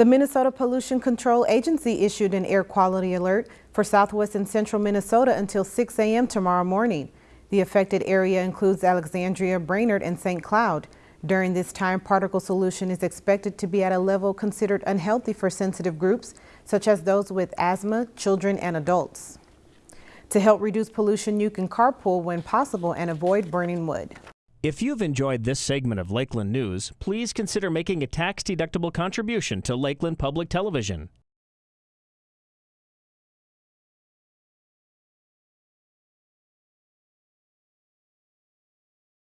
The Minnesota Pollution Control Agency issued an air quality alert for southwest and central Minnesota until 6 a.m. tomorrow morning. The affected area includes Alexandria, Brainerd, and St. Cloud. During this time, particle pollution is expected to be at a level considered unhealthy for sensitive groups, such as those with asthma, children, and adults. To help reduce pollution, you can carpool when possible and avoid burning wood. If you've enjoyed this segment of Lakeland News, please consider making a tax-deductible contribution to Lakeland Public Television.